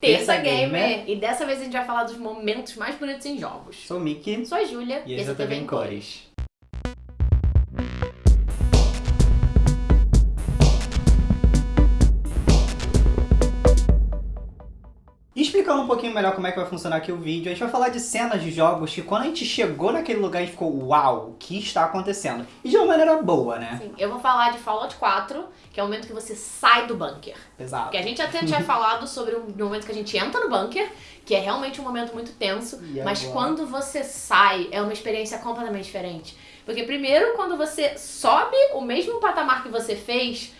Terça Gamer. E dessa vez a gente vai falar dos momentos mais bonitos em jogos. Sou o Mickey. Sou a Júlia. E esse é o TV em Cores. Explicando um pouquinho melhor como é que vai funcionar aqui o vídeo, a gente vai falar de cenas de jogos que quando a gente chegou naquele lugar a gente ficou, uau, o que está acontecendo? E de uma maneira boa, né? Sim, eu vou falar de Fallout 4, que é o momento que você sai do bunker. Exato. Porque a gente até tinha falado sobre o momento que a gente entra no bunker, que é realmente um momento muito tenso, E mas agora? quando você sai, é uma experiência completamente diferente. Porque primeiro, quando você sobe o mesmo patamar que você fez,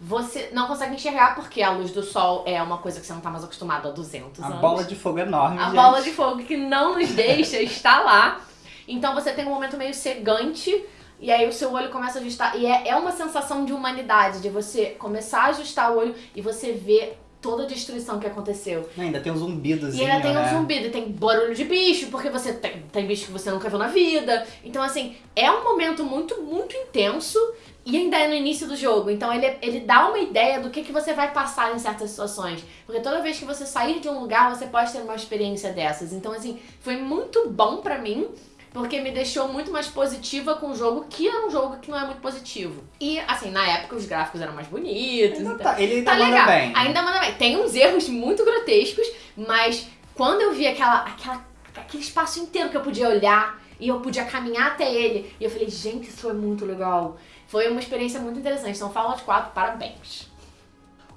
você não consegue enxergar porque a luz do sol é uma coisa que você não tá mais acostumado há 200 A anos. bola de fogo enorme, A gente. bola de fogo que não nos deixa estar lá. Então você tem um momento meio cegante e aí o seu olho começa a ajustar. E é, é uma sensação de humanidade, de você começar a ajustar o olho e você ver toda a destruição que aconteceu. Ainda tem um zumbidozinho, E ainda tem né? um zumbido, e tem barulho de bicho, porque você tem, tem bicho que você nunca viu na vida. Então, assim, é um momento muito, muito intenso e ainda é no início do jogo. Então, ele, ele dá uma ideia do que, que você vai passar em certas situações. Porque toda vez que você sair de um lugar, você pode ter uma experiência dessas. Então, assim, foi muito bom pra mim. Porque me deixou muito mais positiva com o jogo, que é um jogo que não é muito positivo. E, assim, na época os gráficos eram mais bonitos. Ainda então- tá, ele ainda Tá manda legal. bem. Ainda manda bem. Tem uns erros muito grotescos, mas quando eu vi aquela, aquela, aquele espaço inteiro que eu podia olhar e eu podia caminhar até ele, e eu falei, gente, isso foi muito legal. Foi uma experiência muito interessante. Então, Fallout 4, parabéns.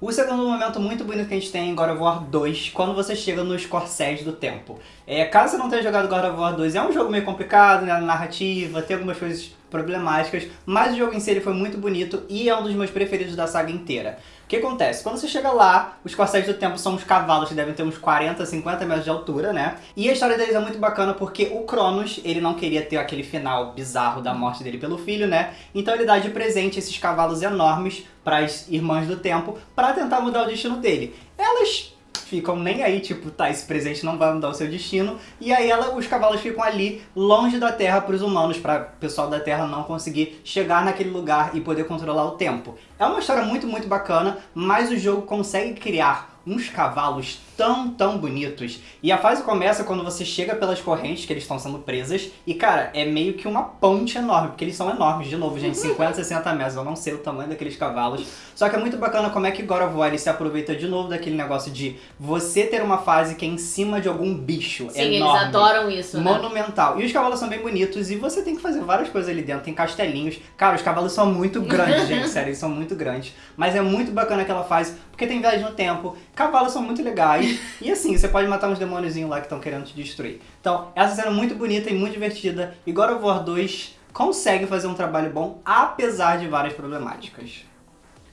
O segundo momento muito bonito que a gente tem em God of War 2, quando você chega nos corcéis do tempo. É, caso você não tenha jogado God of War 2, é um jogo meio complicado, né, na narrativa, tem algumas coisas problemáticas, mas o jogo em si ele foi muito bonito e é um dos meus preferidos da saga inteira. O que acontece? Quando você chega lá, os corcéis do tempo são uns cavalos que devem ter uns 40, 50 metros de altura, né? E a história deles é muito bacana porque o Cronos, ele não queria ter aquele final bizarro da morte dele pelo filho, né? Então ele dá de presente esses cavalos enormes para as irmãs do tempo para tentar mudar o destino dele. Elas ficam nem aí, tipo, tá, esse presente não vai mudar o seu destino. E aí ela, os cavalos ficam ali, longe da Terra para os humanos, para o pessoal da Terra não conseguir chegar naquele lugar e poder controlar o tempo. É uma história muito, muito bacana, mas o jogo consegue criar uns cavalos tão, tão bonitos. E a fase começa quando você chega pelas correntes que eles estão sendo presas. E, cara, é meio que uma ponte enorme, porque eles são enormes. De novo, gente, 50, 60 metros. Eu não sei o tamanho daqueles cavalos. Só que é muito bacana como é que God of War se aproveita de novo daquele negócio de você ter uma fase que é em cima de algum bicho Sim, enorme. eles adoram isso, né? Monumental. E os cavalos são bem bonitos e você tem que fazer várias coisas ali dentro. Tem castelinhos. Cara, os cavalos são muito grandes, gente. Sério, eles são muito grandes. Mas é muito bacana aquela fase, porque tem viagem no tempo. Cavalos são muito legais. E assim, você pode matar uns demôniozinhos lá que estão querendo te destruir. Então, essa cena é muito bonita e muito divertida. E God of War 2 consegue fazer um trabalho bom, apesar de várias problemáticas.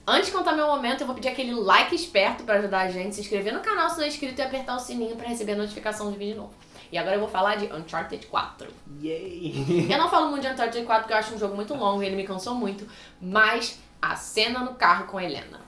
Antes de contar meu momento, eu vou pedir aquele like esperto pra ajudar a gente, se inscrever no canal se não é inscrito e apertar o sininho pra receber a notificação de vídeo novo. E agora eu vou falar de Uncharted 4. Yay! Eu não falo muito de Uncharted 4 porque eu acho um jogo muito longo e ele me cansou muito, mas a cena no carro com a Helena.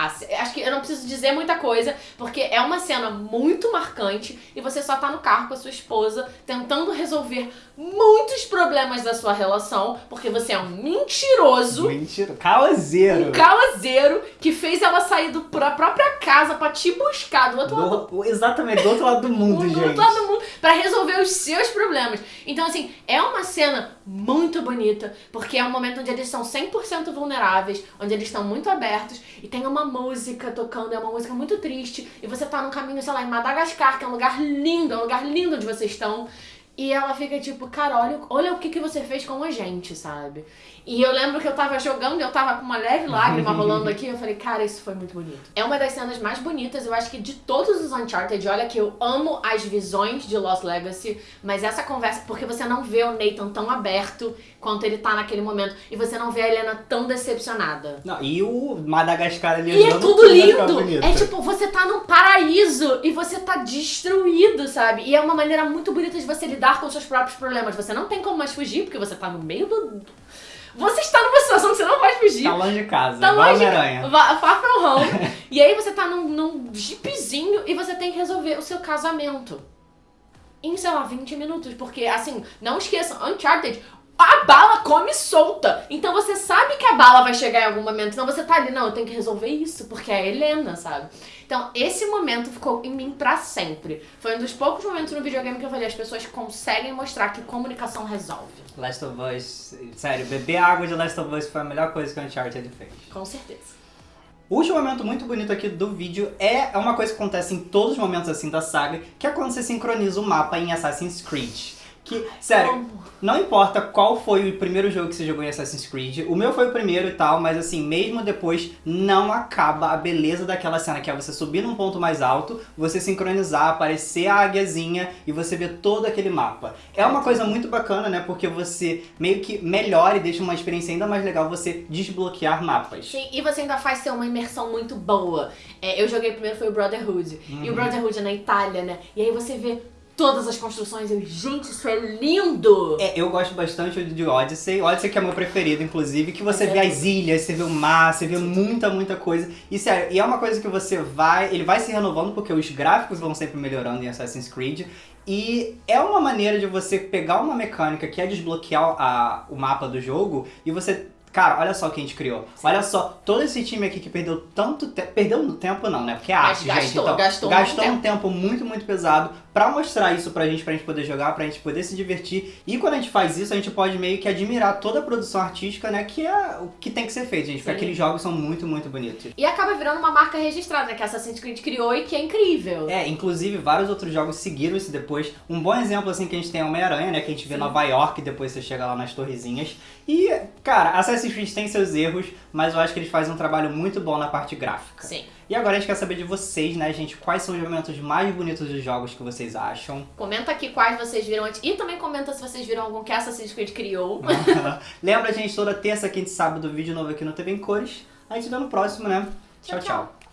A ce- acho que eu não preciso dizer muita coisa, porque é uma cena muito marcante e você só tá no carro com a sua esposa tentando resolver muitos problemas da sua relação, porque você é um mentiroso, Mentira. Causeiro. um causeiro que fez ela sair do, da própria casa pra te buscar do outro lado Do- exatamente, do outro lado do mundo, do gente. outro lado do mundo pra resolver os seus problemas. Então, assim, é uma cena muito bonita, porque é um momento onde eles são 100% vulneráveis, onde eles estão muito abertos, e tem uma música tocando, é uma música muito triste, e você tá num caminho, sei lá, em Madagascar, que é um lugar lindo, é um lugar lindo onde vocês estão. E ela fica tipo, cara, olha, olha o que, que você fez com a gente, sabe? E eu lembro que eu tava jogando e eu tava com uma leve lágrima rolando aqui. Eu falei, cara, isso foi muito bonito. É uma das cenas mais bonitas, eu acho que de todos os Uncharted. Olha que eu amo as visões de Lost Legacy, mas essa conversa, porque você não vê o Nathan tão aberto quanto ele tá naquele momento. E você não vê a Helena tão decepcionada. Não, e o Madagascar ali E é tudo lindo! É tipo, você tá num paraíso e você tá destruído, sabe? E é uma maneira muito bonita de você lidar com seus próprios problemas. Você não tem como mais fugir, porque você tá no meio do. Você está numa situação que você não vai fugir. Tá longe de casa, Tá longe- Homem-Aranha. Va- Far from home. e aí você tá num, num jeepzinho e você tem que resolver o seu casamento. Em, sei lá, 20 minutos. Porque, assim, não esqueçam, Uncharted, a bala come solta. Então você sabe que a bala vai chegar em algum momento. Então você tá ali, não, eu tenho que resolver isso, porque é a Helena, sabe? Então esse momento ficou em mim pra sempre. Foi um dos poucos momentos no videogame que eu falei, as pessoas conseguem mostrar que comunicação resolve. Last of Us, sério, beber água de Last of Us foi a melhor coisa que o Uncharted fez. Com certeza. O último momento muito bonito aqui do vídeo é uma coisa que acontece em todos os momentos assim da saga, que é quando você sincroniza o mapa em Assassin's Creed. Que, sério, não importa qual foi o primeiro jogo que você jogou em Assassin's Creed, o meu foi o primeiro e tal, mas assim, mesmo depois, não acaba a beleza daquela cena, que é você subir num ponto mais alto, você sincronizar, aparecer a águiazinha e você ver todo aquele mapa. É uma coisa muito bacana, né, porque você meio que melhora e deixa uma experiência ainda mais legal você desbloquear mapas. Sim, e você ainda faz ser uma imersão muito boa. É, eu joguei primeiro foi o Brotherhood, Uhum. e o Brotherhood é na Itália, né, e aí você vê todas as construções, eu, gente, isso é lindo! É, eu gosto bastante de Odyssey. Odyssey que é meu preferido, inclusive, que você Mas vê é as ilhas, você vê o mar, você vê muita, muita coisa. E sério, e é uma coisa que você vai... Ele vai se renovando porque os gráficos vão sempre melhorando em Assassin's Creed. E é uma maneira de você pegar uma mecânica que é desbloquear a, o mapa do jogo e você... Cara, olha só o que a gente criou. Olha só, todo esse time aqui que perdeu tanto tempo... Perdeu no tempo não, né? Porque é Mas arte, gente. gastou, Então, gastou gastou um tempo muito, muito pesado pra mostrar isso pra gente, pra gente poder jogar, pra gente poder se divertir. E quando a gente faz isso, a gente pode meio que admirar toda a produção artística, né? Que é o que tem que ser feito, gente. Porque Sim. aqueles jogos são muito, muito bonitos. E acaba virando uma marca registrada, né, que a Assassin's Creed criou e que é incrível. É, inclusive vários outros jogos seguiram isso depois. Um bom exemplo, assim, que a gente tem é Homem-Aranha, né? Que a gente vê Sim. Nova York depois você chega lá nas torrezinhas. E, cara, Assassin's Creed tem seus erros, mas eu acho que eles fazem um trabalho muito bom na parte gráfica. Sim. E agora a gente quer saber de vocês, né, gente? Quais são os momentos mais bonitos dos jogos que vocês acham? Comenta aqui quais vocês viram antes. E também comenta se vocês viram algum que Assassin's Creed criou. Lembra, gente, toda terça, quinta e sábado, vídeo novo aqui no TV em Cores. A gente vê no próximo, né? Tchau, tchau. tchau.